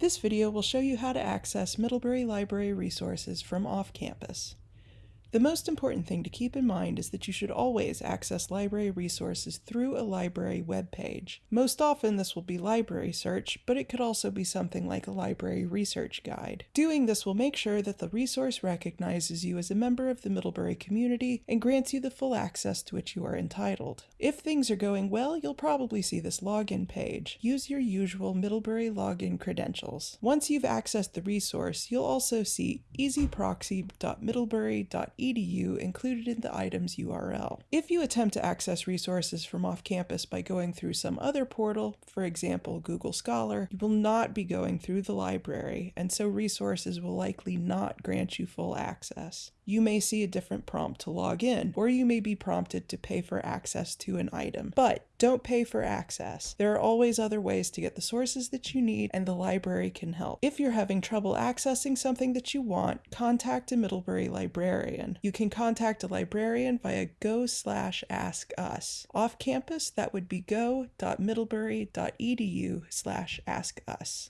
This video will show you how to access Middlebury Library resources from off-campus. The most important thing to keep in mind is that you should always access library resources through a library web page. Most often this will be library search, but it could also be something like a library research guide. Doing this will make sure that the resource recognizes you as a member of the Middlebury community and grants you the full access to which you are entitled. If things are going well, you'll probably see this login page. Use your usual Middlebury login credentials. Once you've accessed the resource, you'll also see ezproxy.middlebury.edu edu included in the item's URL. If you attempt to access resources from off campus by going through some other portal, for example Google Scholar, you will not be going through the library, and so resources will likely not grant you full access. You may see a different prompt to log in, or you may be prompted to pay for access to an item. But don't pay for access. There are always other ways to get the sources that you need, and the library can help. If you're having trouble accessing something that you want, contact a Middlebury librarian. You can contact a librarian via go slash ask us. Off campus, that would be go.middlebury.edu slash ask us.